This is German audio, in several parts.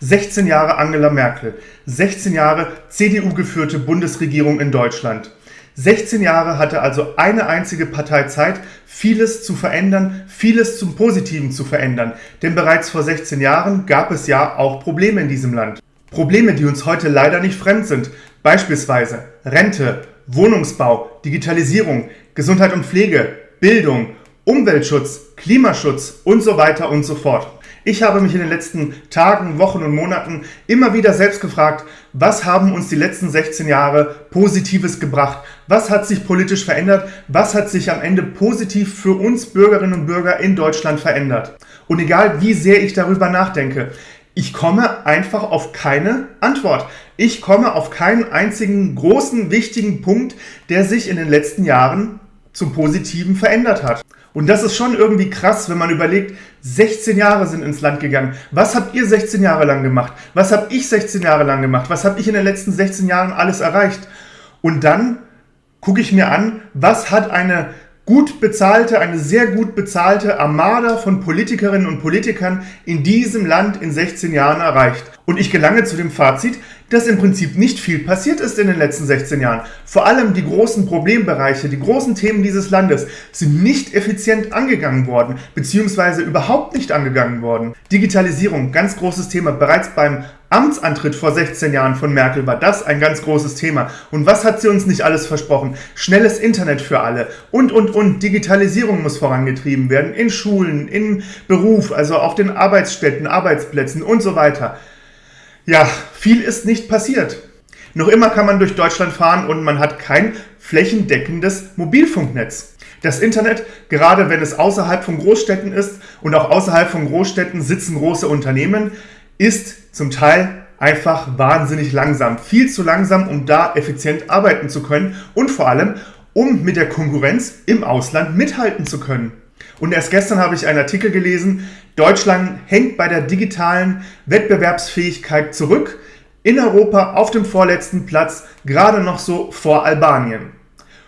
16 Jahre Angela Merkel, 16 Jahre CDU-geführte Bundesregierung in Deutschland. 16 Jahre hatte also eine einzige Partei Zeit, vieles zu verändern, vieles zum Positiven zu verändern. Denn bereits vor 16 Jahren gab es ja auch Probleme in diesem Land. Probleme, die uns heute leider nicht fremd sind. Beispielsweise Rente, Wohnungsbau, Digitalisierung, Gesundheit und Pflege, Bildung, Umweltschutz, Klimaschutz und so weiter und so fort. Ich habe mich in den letzten Tagen, Wochen und Monaten immer wieder selbst gefragt, was haben uns die letzten 16 Jahre Positives gebracht? Was hat sich politisch verändert? Was hat sich am Ende positiv für uns Bürgerinnen und Bürger in Deutschland verändert? Und egal wie sehr ich darüber nachdenke, ich komme einfach auf keine Antwort. Ich komme auf keinen einzigen großen, wichtigen Punkt, der sich in den letzten Jahren zum Positiven verändert hat. Und das ist schon irgendwie krass, wenn man überlegt, 16 Jahre sind ins Land gegangen. Was habt ihr 16 Jahre lang gemacht? Was habe ich 16 Jahre lang gemacht? Was habe ich in den letzten 16 Jahren alles erreicht? Und dann gucke ich mir an, was hat eine gut bezahlte, eine sehr gut bezahlte Armada von Politikerinnen und Politikern in diesem Land in 16 Jahren erreicht. Und ich gelange zu dem Fazit, dass im Prinzip nicht viel passiert ist in den letzten 16 Jahren. Vor allem die großen Problembereiche, die großen Themen dieses Landes sind nicht effizient angegangen worden, beziehungsweise überhaupt nicht angegangen worden. Digitalisierung, ganz großes Thema. Bereits beim Amtsantritt vor 16 Jahren von Merkel war das ein ganz großes Thema. Und was hat sie uns nicht alles versprochen? Schnelles Internet für alle und, und, und. Digitalisierung muss vorangetrieben werden in Schulen, im Beruf, also auf den Arbeitsstätten, Arbeitsplätzen und so weiter. Ja, viel ist nicht passiert. Noch immer kann man durch Deutschland fahren und man hat kein flächendeckendes Mobilfunknetz. Das Internet, gerade wenn es außerhalb von Großstädten ist und auch außerhalb von Großstädten sitzen große Unternehmen, ist zum Teil einfach wahnsinnig langsam. Viel zu langsam, um da effizient arbeiten zu können und vor allem, um mit der Konkurrenz im Ausland mithalten zu können. Und erst gestern habe ich einen Artikel gelesen, Deutschland hängt bei der digitalen Wettbewerbsfähigkeit zurück. In Europa auf dem vorletzten Platz, gerade noch so vor Albanien.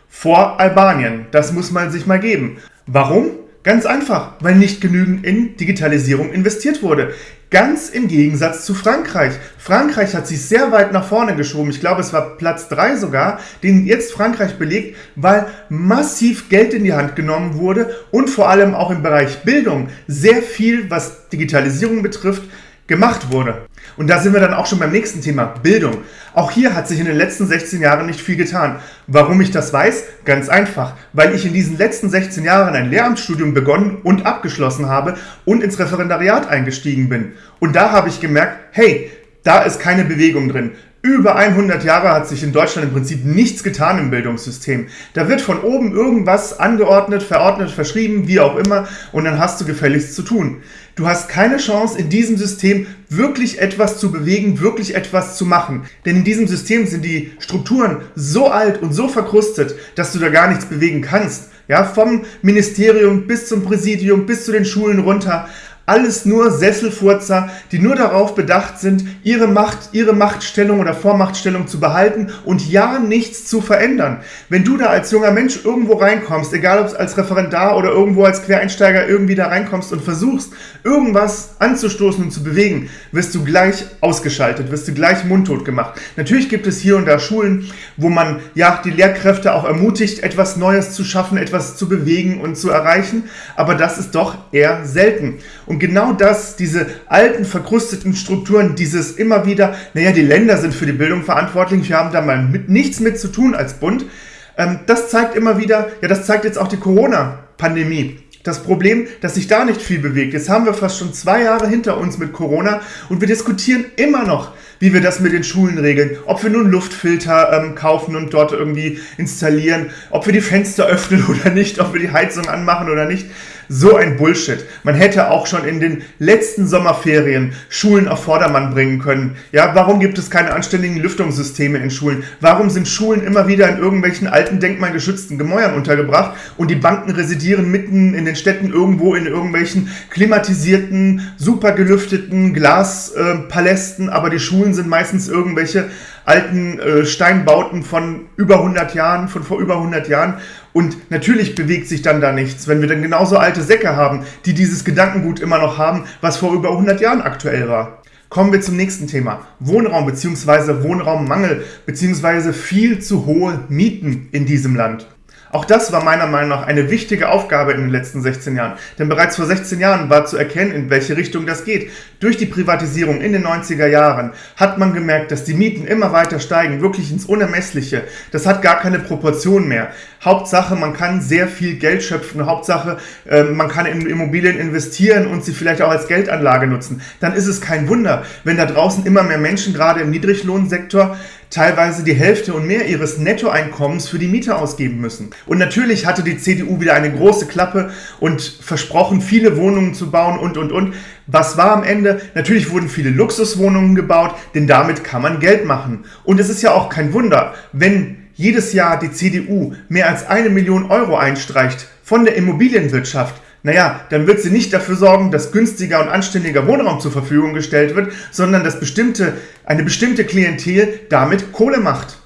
Vor Albanien, das muss man sich mal geben. Warum? Ganz einfach, weil nicht genügend in Digitalisierung investiert wurde. Ganz im Gegensatz zu Frankreich. Frankreich hat sich sehr weit nach vorne geschoben. Ich glaube, es war Platz 3 sogar, den jetzt Frankreich belegt, weil massiv Geld in die Hand genommen wurde und vor allem auch im Bereich Bildung sehr viel, was Digitalisierung betrifft, gemacht wurde. Und da sind wir dann auch schon beim nächsten Thema, Bildung. Auch hier hat sich in den letzten 16 Jahren nicht viel getan. Warum ich das weiß? Ganz einfach, weil ich in diesen letzten 16 Jahren ein Lehramtsstudium begonnen und abgeschlossen habe und ins Referendariat eingestiegen bin. Und da habe ich gemerkt, hey, da ist keine Bewegung drin. Über 100 Jahre hat sich in Deutschland im Prinzip nichts getan im Bildungssystem. Da wird von oben irgendwas angeordnet, verordnet, verschrieben, wie auch immer, und dann hast du gefälligst zu tun. Du hast keine Chance, in diesem System wirklich etwas zu bewegen, wirklich etwas zu machen. Denn in diesem System sind die Strukturen so alt und so verkrustet, dass du da gar nichts bewegen kannst. Ja, vom Ministerium bis zum Präsidium, bis zu den Schulen runter. Alles nur Sesselfurzer, die nur darauf bedacht sind, ihre Macht, ihre Machtstellung oder Vormachtstellung zu behalten und ja nichts zu verändern. Wenn du da als junger Mensch irgendwo reinkommst, egal ob es als Referendar oder irgendwo als Quereinsteiger irgendwie da reinkommst und versuchst, irgendwas anzustoßen und zu bewegen, wirst du gleich ausgeschaltet, wirst du gleich mundtot gemacht. Natürlich gibt es hier und da Schulen, wo man ja die Lehrkräfte auch ermutigt, etwas Neues zu schaffen, etwas zu bewegen und zu erreichen, aber das ist doch eher selten. Und und genau das, diese alten, verkrusteten Strukturen, dieses immer wieder, naja, die Länder sind für die Bildung verantwortlich, wir haben da mal mit, nichts mit zu tun als Bund, ähm, das zeigt immer wieder, ja, das zeigt jetzt auch die Corona-Pandemie. Das Problem, dass sich da nicht viel bewegt. Jetzt haben wir fast schon zwei Jahre hinter uns mit Corona und wir diskutieren immer noch, wie wir das mit den Schulen regeln. Ob wir nun Luftfilter ähm, kaufen und dort irgendwie installieren, ob wir die Fenster öffnen oder nicht, ob wir die Heizung anmachen oder nicht. So ein Bullshit. Man hätte auch schon in den letzten Sommerferien Schulen auf Vordermann bringen können. Ja, warum gibt es keine anständigen Lüftungssysteme in Schulen? Warum sind Schulen immer wieder in irgendwelchen alten denkmalgeschützten Gemäuern untergebracht und die Banken residieren mitten in den Städten irgendwo in irgendwelchen klimatisierten, super gelüfteten Glaspalästen, äh, aber die Schulen sind meistens irgendwelche alten äh, Steinbauten von über 100 Jahren, von vor über 100 Jahren. Und natürlich bewegt sich dann da nichts, wenn wir dann genauso alte Säcke haben, die dieses Gedankengut immer noch haben, was vor über 100 Jahren aktuell war. Kommen wir zum nächsten Thema. Wohnraum bzw. Wohnraummangel bzw. viel zu hohe Mieten in diesem Land. Auch das war meiner Meinung nach eine wichtige Aufgabe in den letzten 16 Jahren. Denn bereits vor 16 Jahren war zu erkennen, in welche Richtung das geht. Durch die Privatisierung in den 90er Jahren hat man gemerkt, dass die Mieten immer weiter steigen, wirklich ins Unermessliche. Das hat gar keine Proportion mehr. Hauptsache, man kann sehr viel Geld schöpfen. Hauptsache, ähm, man kann in Immobilien investieren und sie vielleicht auch als Geldanlage nutzen. Dann ist es kein Wunder, wenn da draußen immer mehr Menschen, gerade im Niedriglohnsektor, teilweise die Hälfte und mehr ihres Nettoeinkommens für die Miete ausgeben müssen. Und natürlich hatte die CDU wieder eine große Klappe und versprochen, viele Wohnungen zu bauen und, und, und. Was war am Ende? Natürlich wurden viele Luxuswohnungen gebaut, denn damit kann man Geld machen. Und es ist ja auch kein Wunder, wenn jedes Jahr die CDU mehr als eine Million Euro einstreicht von der Immobilienwirtschaft, naja, dann wird sie nicht dafür sorgen, dass günstiger und anständiger Wohnraum zur Verfügung gestellt wird, sondern dass bestimmte, eine bestimmte Klientel damit Kohle macht.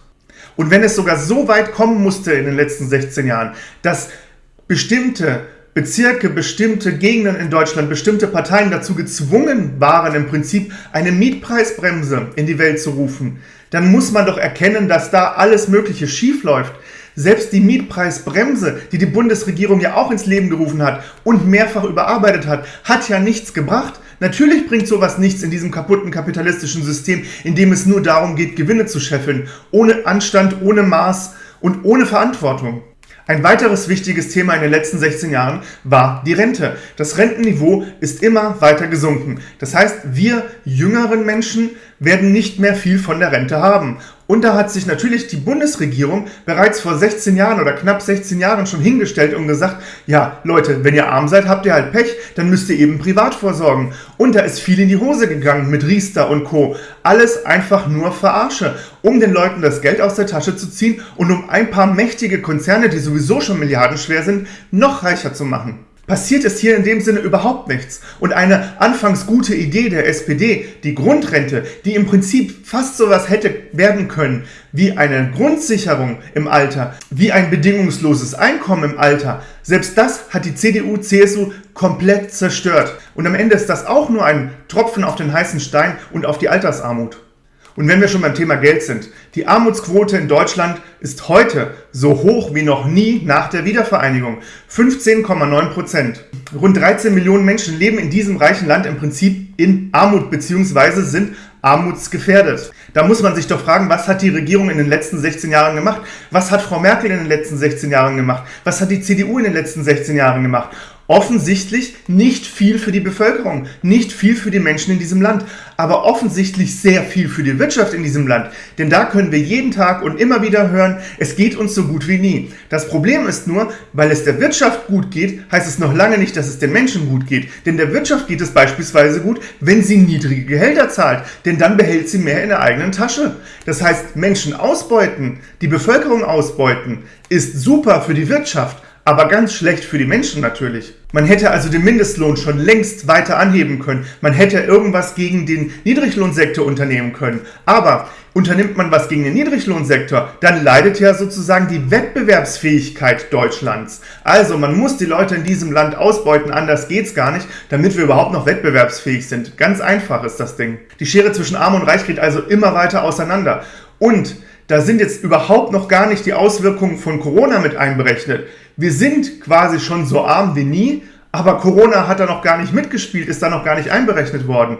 Und wenn es sogar so weit kommen musste in den letzten 16 Jahren, dass bestimmte Bezirke, bestimmte Gegenden in Deutschland, bestimmte Parteien dazu gezwungen waren, im Prinzip eine Mietpreisbremse in die Welt zu rufen, dann muss man doch erkennen, dass da alles Mögliche schief läuft. Selbst die Mietpreisbremse, die die Bundesregierung ja auch ins Leben gerufen hat und mehrfach überarbeitet hat, hat ja nichts gebracht. Natürlich bringt sowas nichts in diesem kaputten kapitalistischen System, in dem es nur darum geht, Gewinne zu scheffeln, ohne Anstand, ohne Maß und ohne Verantwortung. Ein weiteres wichtiges Thema in den letzten 16 Jahren war die Rente. Das Rentenniveau ist immer weiter gesunken. Das heißt, wir jüngeren Menschen werden nicht mehr viel von der Rente haben. Und da hat sich natürlich die Bundesregierung bereits vor 16 Jahren oder knapp 16 Jahren schon hingestellt und gesagt, ja Leute, wenn ihr arm seid, habt ihr halt Pech, dann müsst ihr eben privat vorsorgen. Und da ist viel in die Hose gegangen mit Riester und Co. Alles einfach nur Verarsche, um den Leuten das Geld aus der Tasche zu ziehen und um ein paar mächtige Konzerne, die sowieso schon milliardenschwer sind, noch reicher zu machen passiert ist hier in dem Sinne überhaupt nichts. Und eine anfangs gute Idee der SPD, die Grundrente, die im Prinzip fast sowas hätte werden können wie eine Grundsicherung im Alter, wie ein bedingungsloses Einkommen im Alter, selbst das hat die CDU, CSU komplett zerstört. Und am Ende ist das auch nur ein Tropfen auf den heißen Stein und auf die Altersarmut. Und wenn wir schon beim Thema Geld sind, die Armutsquote in Deutschland ist heute so hoch wie noch nie nach der Wiedervereinigung. 15,9 Prozent. Rund 13 Millionen Menschen leben in diesem reichen Land im Prinzip in Armut bzw. sind armutsgefährdet. Da muss man sich doch fragen, was hat die Regierung in den letzten 16 Jahren gemacht? Was hat Frau Merkel in den letzten 16 Jahren gemacht? Was hat die CDU in den letzten 16 Jahren gemacht? Offensichtlich nicht viel für die Bevölkerung, nicht viel für die Menschen in diesem Land, aber offensichtlich sehr viel für die Wirtschaft in diesem Land. Denn da können wir jeden Tag und immer wieder hören, es geht uns so gut wie nie. Das Problem ist nur, weil es der Wirtschaft gut geht, heißt es noch lange nicht, dass es den Menschen gut geht. Denn der Wirtschaft geht es beispielsweise gut, wenn sie niedrige Gehälter zahlt, denn dann behält sie mehr in der eigenen Tasche. Das heißt, Menschen ausbeuten, die Bevölkerung ausbeuten, ist super für die Wirtschaft, aber ganz schlecht für die Menschen natürlich. Man hätte also den Mindestlohn schon längst weiter anheben können. Man hätte irgendwas gegen den Niedriglohnsektor unternehmen können. Aber unternimmt man was gegen den Niedriglohnsektor, dann leidet ja sozusagen die Wettbewerbsfähigkeit Deutschlands. Also man muss die Leute in diesem Land ausbeuten, anders geht's gar nicht, damit wir überhaupt noch wettbewerbsfähig sind. Ganz einfach ist das Ding. Die Schere zwischen Arm und Reich geht also immer weiter auseinander. Und da sind jetzt überhaupt noch gar nicht die Auswirkungen von Corona mit einberechnet. Wir sind quasi schon so arm wie nie, aber Corona hat da noch gar nicht mitgespielt, ist da noch gar nicht einberechnet worden.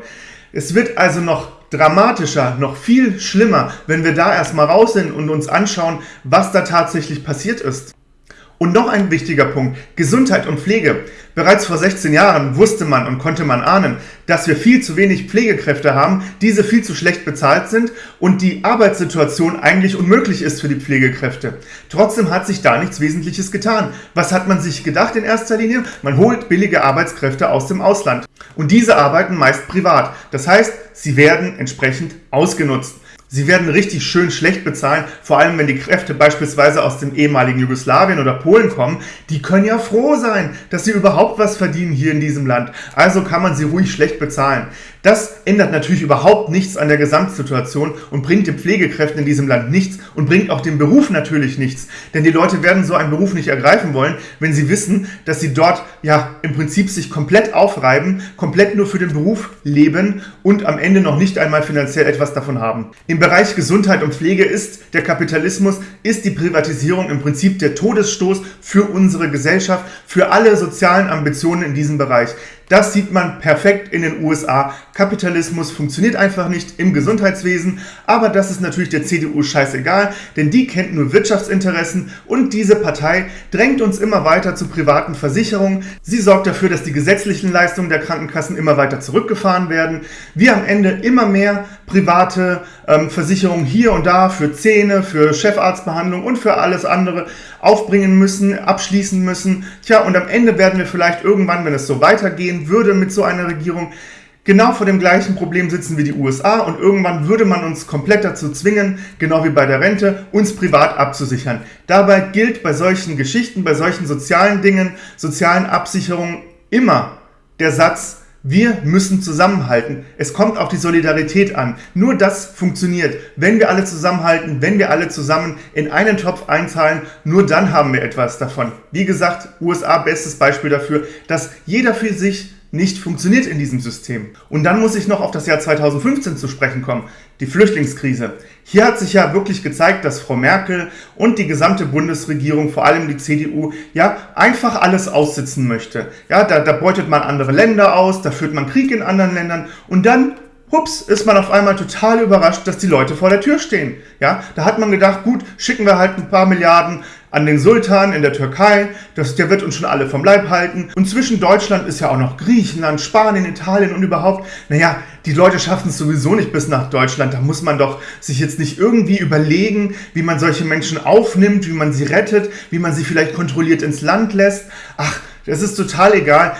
Es wird also noch dramatischer, noch viel schlimmer, wenn wir da erstmal raus sind und uns anschauen, was da tatsächlich passiert ist. Und noch ein wichtiger Punkt, Gesundheit und Pflege. Bereits vor 16 Jahren wusste man und konnte man ahnen, dass wir viel zu wenig Pflegekräfte haben, diese viel zu schlecht bezahlt sind und die Arbeitssituation eigentlich unmöglich ist für die Pflegekräfte. Trotzdem hat sich da nichts Wesentliches getan. Was hat man sich gedacht in erster Linie? Man holt billige Arbeitskräfte aus dem Ausland. Und diese arbeiten meist privat. Das heißt, sie werden entsprechend ausgenutzt. Sie werden richtig schön schlecht bezahlen, vor allem wenn die Kräfte beispielsweise aus dem ehemaligen Jugoslawien oder Polen kommen. Die können ja froh sein, dass sie überhaupt was verdienen hier in diesem Land. Also kann man sie ruhig schlecht bezahlen. Das ändert natürlich überhaupt nichts an der Gesamtsituation und bringt den Pflegekräften in diesem Land nichts und bringt auch dem Beruf natürlich nichts. Denn die Leute werden so einen Beruf nicht ergreifen wollen, wenn sie wissen, dass sie dort ja im Prinzip sich komplett aufreiben, komplett nur für den Beruf leben und am Ende noch nicht einmal finanziell etwas davon haben. Im Bereich Gesundheit und Pflege ist der Kapitalismus, ist die Privatisierung im Prinzip der Todesstoß für unsere Gesellschaft, für alle sozialen Ambitionen in diesem Bereich. Das sieht man perfekt in den USA. Kapitalismus funktioniert einfach nicht im Gesundheitswesen, aber das ist natürlich der CDU scheißegal, denn die kennt nur Wirtschaftsinteressen und diese Partei drängt uns immer weiter zu privaten Versicherungen. Sie sorgt dafür, dass die gesetzlichen Leistungen der Krankenkassen immer weiter zurückgefahren werden. Wir am Ende immer mehr private ähm, Versicherungen hier und da für Zähne, für Chefarztbehandlung und für alles andere aufbringen müssen, abschließen müssen. Tja, und am Ende werden wir vielleicht irgendwann, wenn es so weitergehen würde mit so einer Regierung, genau vor dem gleichen Problem sitzen wie die USA und irgendwann würde man uns komplett dazu zwingen, genau wie bei der Rente, uns privat abzusichern. Dabei gilt bei solchen Geschichten, bei solchen sozialen Dingen, sozialen Absicherungen immer der Satz, wir müssen zusammenhalten. Es kommt auf die Solidarität an. Nur das funktioniert. Wenn wir alle zusammenhalten, wenn wir alle zusammen in einen Topf einzahlen, nur dann haben wir etwas davon. Wie gesagt, USA bestes Beispiel dafür, dass jeder für sich nicht funktioniert in diesem System. Und dann muss ich noch auf das Jahr 2015 zu sprechen kommen, die Flüchtlingskrise. Hier hat sich ja wirklich gezeigt, dass Frau Merkel und die gesamte Bundesregierung, vor allem die CDU, ja einfach alles aussitzen möchte. Ja, da, da beutet man andere Länder aus, da führt man Krieg in anderen Ländern und dann hups, ist man auf einmal total überrascht, dass die Leute vor der Tür stehen. Ja, da hat man gedacht, gut, schicken wir halt ein paar Milliarden an den Sultan in der Türkei, das, der wird uns schon alle vom Leib halten. Und zwischen Deutschland ist ja auch noch Griechenland, Spanien, Italien und überhaupt. Naja, die Leute schaffen es sowieso nicht bis nach Deutschland. Da muss man doch sich jetzt nicht irgendwie überlegen, wie man solche Menschen aufnimmt, wie man sie rettet, wie man sie vielleicht kontrolliert ins Land lässt. Ach, das ist total egal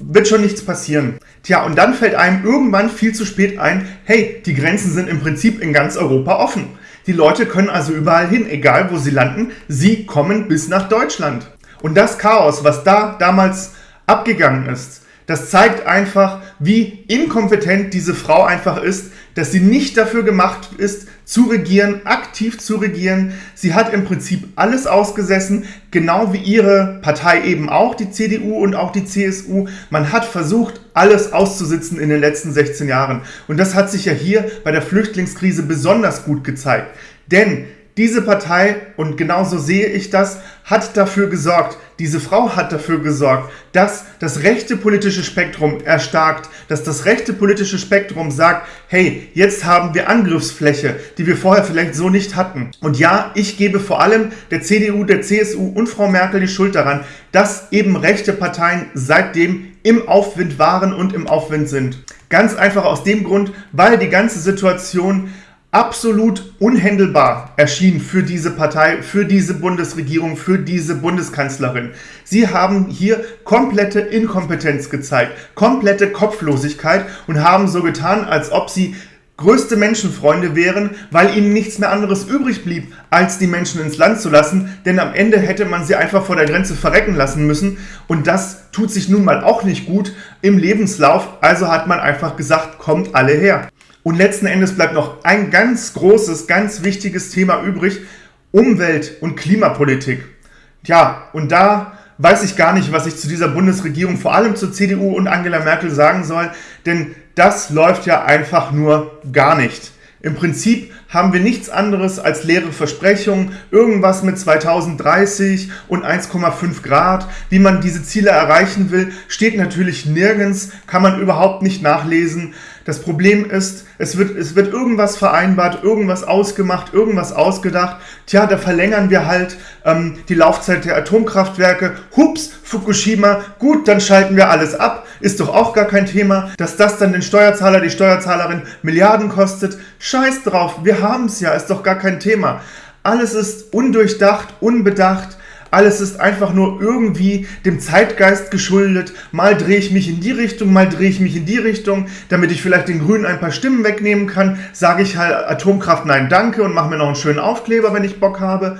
wird schon nichts passieren. Tja, und dann fällt einem irgendwann viel zu spät ein, hey, die Grenzen sind im Prinzip in ganz Europa offen. Die Leute können also überall hin, egal wo sie landen, sie kommen bis nach Deutschland. Und das Chaos, was da damals abgegangen ist, das zeigt einfach, wie inkompetent diese Frau einfach ist, dass sie nicht dafür gemacht ist, zu regieren, aktiv zu regieren. Sie hat im Prinzip alles ausgesessen, genau wie ihre Partei eben auch, die CDU und auch die CSU. Man hat versucht, alles auszusitzen in den letzten 16 Jahren. Und das hat sich ja hier bei der Flüchtlingskrise besonders gut gezeigt. Denn diese Partei, und genauso sehe ich das, hat dafür gesorgt, diese Frau hat dafür gesorgt, dass das rechte politische Spektrum erstarkt, dass das rechte politische Spektrum sagt, hey, jetzt haben wir Angriffsfläche, die wir vorher vielleicht so nicht hatten. Und ja, ich gebe vor allem der CDU, der CSU und Frau Merkel die Schuld daran, dass eben rechte Parteien seitdem im Aufwind waren und im Aufwind sind. Ganz einfach aus dem Grund, weil die ganze Situation absolut unhändelbar erschien für diese Partei, für diese Bundesregierung, für diese Bundeskanzlerin. Sie haben hier komplette Inkompetenz gezeigt, komplette Kopflosigkeit und haben so getan, als ob sie größte Menschenfreunde wären, weil ihnen nichts mehr anderes übrig blieb, als die Menschen ins Land zu lassen, denn am Ende hätte man sie einfach vor der Grenze verrecken lassen müssen und das tut sich nun mal auch nicht gut im Lebenslauf, also hat man einfach gesagt, kommt alle her. Und letzten Endes bleibt noch ein ganz großes, ganz wichtiges Thema übrig, Umwelt- und Klimapolitik. Tja, und da weiß ich gar nicht, was ich zu dieser Bundesregierung, vor allem zur CDU und Angela Merkel sagen soll, denn das läuft ja einfach nur gar nicht. Im Prinzip haben wir nichts anderes als leere Versprechungen, irgendwas mit 2030 und 1,5 Grad. Wie man diese Ziele erreichen will, steht natürlich nirgends, kann man überhaupt nicht nachlesen. Das Problem ist, es wird, es wird irgendwas vereinbart, irgendwas ausgemacht, irgendwas ausgedacht. Tja, da verlängern wir halt ähm, die Laufzeit der Atomkraftwerke. Hups, Fukushima, gut, dann schalten wir alles ab. Ist doch auch gar kein Thema. Dass das dann den Steuerzahler, die Steuerzahlerin Milliarden kostet. Scheiß drauf, wir haben es ja, ist doch gar kein Thema. Alles ist undurchdacht, unbedacht alles ist einfach nur irgendwie dem Zeitgeist geschuldet. Mal drehe ich mich in die Richtung, mal drehe ich mich in die Richtung, damit ich vielleicht den Grünen ein paar Stimmen wegnehmen kann. Sage ich halt Atomkraft nein danke und mache mir noch einen schönen Aufkleber, wenn ich Bock habe.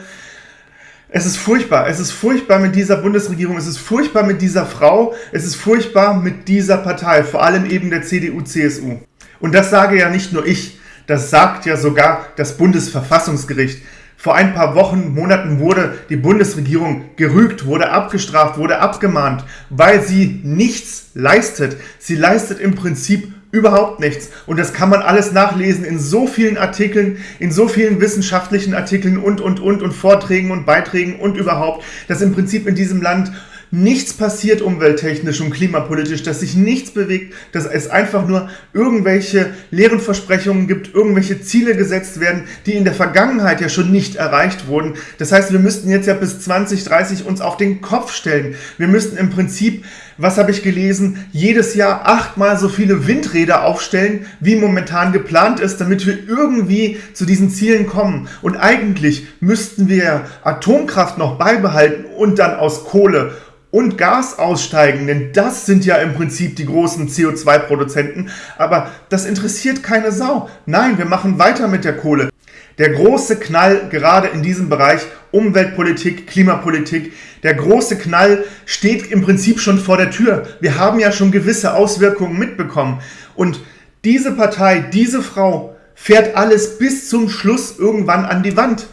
Es ist furchtbar. Es ist furchtbar mit dieser Bundesregierung. Es ist furchtbar mit dieser Frau. Es ist furchtbar mit dieser Partei, vor allem eben der CDU-CSU. Und das sage ja nicht nur ich. Das sagt ja sogar das Bundesverfassungsgericht. Vor ein paar Wochen, Monaten wurde die Bundesregierung gerügt, wurde abgestraft, wurde abgemahnt, weil sie nichts leistet. Sie leistet im Prinzip überhaupt nichts. Und das kann man alles nachlesen in so vielen Artikeln, in so vielen wissenschaftlichen Artikeln und, und, und, und Vorträgen und Beiträgen und überhaupt, dass im Prinzip in diesem Land nichts passiert umwelttechnisch und klimapolitisch, dass sich nichts bewegt, dass es einfach nur irgendwelche leeren Versprechungen gibt, irgendwelche Ziele gesetzt werden, die in der Vergangenheit ja schon nicht erreicht wurden. Das heißt, wir müssten jetzt ja bis 2030 uns auf den Kopf stellen. Wir müssten im Prinzip, was habe ich gelesen, jedes Jahr achtmal so viele Windräder aufstellen, wie momentan geplant ist, damit wir irgendwie zu diesen Zielen kommen. Und eigentlich müssten wir Atomkraft noch beibehalten und dann aus Kohle und Gas aussteigen, denn das sind ja im Prinzip die großen CO2-Produzenten, aber das interessiert keine Sau. Nein, wir machen weiter mit der Kohle. Der große Knall gerade in diesem Bereich Umweltpolitik, Klimapolitik, der große Knall steht im Prinzip schon vor der Tür. Wir haben ja schon gewisse Auswirkungen mitbekommen. Und diese Partei, diese Frau fährt alles bis zum Schluss irgendwann an die Wand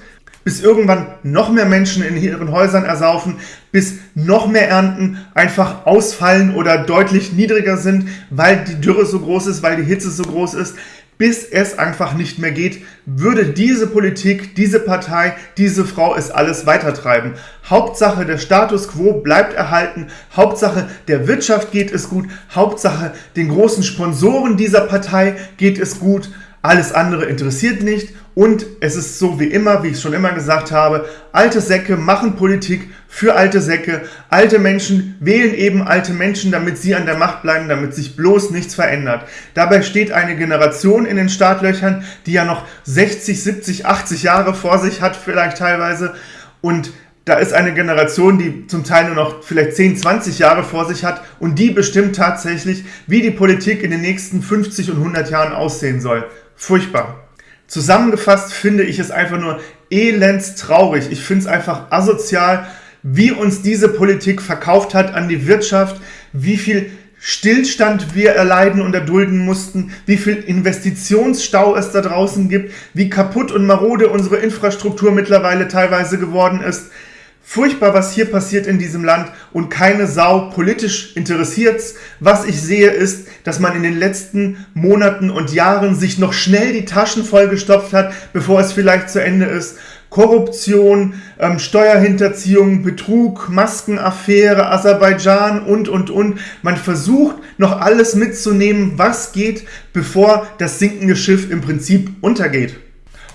bis irgendwann noch mehr Menschen in ihren Häusern ersaufen, bis noch mehr Ernten einfach ausfallen oder deutlich niedriger sind, weil die Dürre so groß ist, weil die Hitze so groß ist, bis es einfach nicht mehr geht, würde diese Politik, diese Partei, diese Frau es alles weitertreiben. Hauptsache der Status quo bleibt erhalten, Hauptsache der Wirtschaft geht es gut, Hauptsache den großen Sponsoren dieser Partei geht es gut, alles andere interessiert nicht und es ist so wie immer, wie ich schon immer gesagt habe, alte Säcke machen Politik für alte Säcke. Alte Menschen wählen eben alte Menschen, damit sie an der Macht bleiben, damit sich bloß nichts verändert. Dabei steht eine Generation in den Startlöchern, die ja noch 60, 70, 80 Jahre vor sich hat, vielleicht teilweise. Und da ist eine Generation, die zum Teil nur noch vielleicht 10, 20 Jahre vor sich hat und die bestimmt tatsächlich, wie die Politik in den nächsten 50 und 100 Jahren aussehen soll. Furchtbar. Zusammengefasst finde ich es einfach nur elends traurig. Ich finde es einfach asozial, wie uns diese Politik verkauft hat an die Wirtschaft, wie viel Stillstand wir erleiden und erdulden mussten, wie viel Investitionsstau es da draußen gibt, wie kaputt und marode unsere Infrastruktur mittlerweile teilweise geworden ist. Furchtbar, was hier passiert in diesem Land und keine Sau politisch interessiert's. Was ich sehe ist, dass man in den letzten Monaten und Jahren sich noch schnell die Taschen vollgestopft hat, bevor es vielleicht zu Ende ist. Korruption, ähm, Steuerhinterziehung, Betrug, Maskenaffäre, Aserbaidschan und, und, und. Man versucht noch alles mitzunehmen, was geht, bevor das sinkende Schiff im Prinzip untergeht.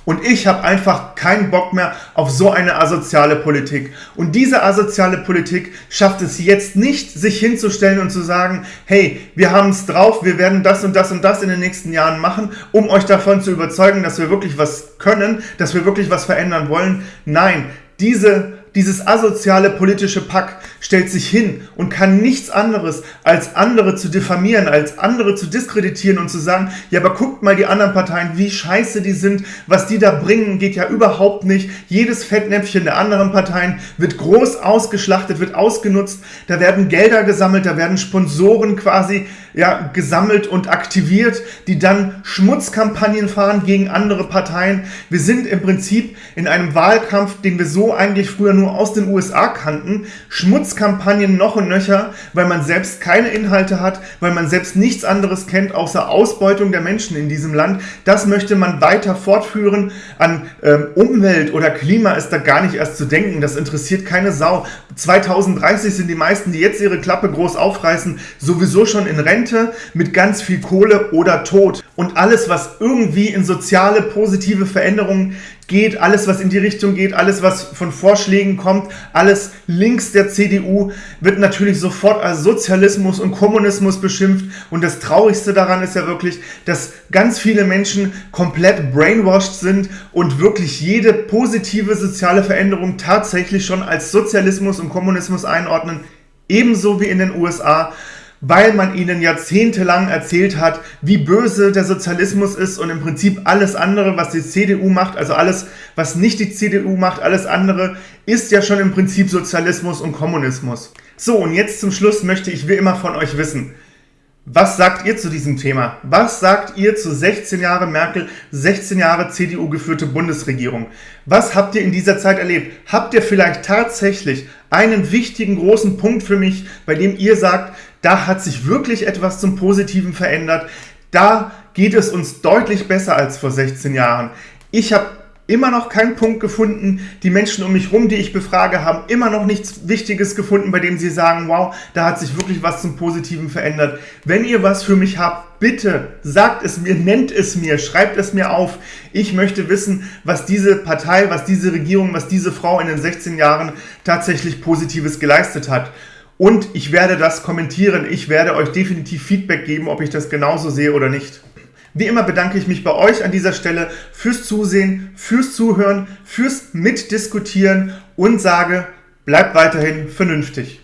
Und ich habe einfach keinen Bock mehr auf so eine asoziale Politik. Und diese asoziale Politik schafft es jetzt nicht, sich hinzustellen und zu sagen, hey, wir haben es drauf, wir werden das und das und das in den nächsten Jahren machen, um euch davon zu überzeugen, dass wir wirklich was können, dass wir wirklich was verändern wollen. Nein, diese dieses asoziale politische Pack stellt sich hin und kann nichts anderes, als andere zu diffamieren, als andere zu diskreditieren und zu sagen, ja, aber guckt mal die anderen Parteien, wie scheiße die sind, was die da bringen, geht ja überhaupt nicht. Jedes Fettnäpfchen der anderen Parteien wird groß ausgeschlachtet, wird ausgenutzt, da werden Gelder gesammelt, da werden Sponsoren quasi ja, gesammelt und aktiviert, die dann Schmutzkampagnen fahren gegen andere Parteien. Wir sind im Prinzip in einem Wahlkampf, den wir so eigentlich früher nur aus den USA kannten. Schmutzkampagnen noch und nöcher, weil man selbst keine Inhalte hat, weil man selbst nichts anderes kennt, außer Ausbeutung der Menschen in diesem Land. Das möchte man weiter fortführen. An ähm, Umwelt oder Klima ist da gar nicht erst zu denken. Das interessiert keine Sau. 2030 sind die meisten, die jetzt ihre Klappe groß aufreißen, sowieso schon in Rente mit ganz viel Kohle oder Tod. Und alles, was irgendwie in soziale, positive Veränderungen geht, alles was in die Richtung geht, alles was von Vorschlägen kommt, alles links der CDU wird natürlich sofort als Sozialismus und Kommunismus beschimpft. Und das Traurigste daran ist ja wirklich, dass ganz viele Menschen komplett brainwashed sind und wirklich jede positive soziale Veränderung tatsächlich schon als Sozialismus und Kommunismus einordnen, ebenso wie in den USA weil man ihnen jahrzehntelang erzählt hat, wie böse der Sozialismus ist und im Prinzip alles andere, was die CDU macht, also alles, was nicht die CDU macht, alles andere, ist ja schon im Prinzip Sozialismus und Kommunismus. So, und jetzt zum Schluss möchte ich wie immer von euch wissen, was sagt ihr zu diesem Thema? Was sagt ihr zu 16 Jahre Merkel, 16 Jahre CDU geführte Bundesregierung? Was habt ihr in dieser Zeit erlebt? Habt ihr vielleicht tatsächlich einen wichtigen großen Punkt für mich, bei dem ihr sagt, da hat sich wirklich etwas zum Positiven verändert? Da geht es uns deutlich besser als vor 16 Jahren. Ich habe immer noch keinen Punkt gefunden. Die Menschen um mich rum, die ich befrage, haben immer noch nichts Wichtiges gefunden, bei dem sie sagen, wow, da hat sich wirklich was zum Positiven verändert. Wenn ihr was für mich habt, bitte sagt es mir, nennt es mir, schreibt es mir auf. Ich möchte wissen, was diese Partei, was diese Regierung, was diese Frau in den 16 Jahren tatsächlich Positives geleistet hat. Und ich werde das kommentieren. Ich werde euch definitiv Feedback geben, ob ich das genauso sehe oder nicht. Wie immer bedanke ich mich bei euch an dieser Stelle fürs Zusehen, fürs Zuhören, fürs Mitdiskutieren und sage, bleibt weiterhin vernünftig.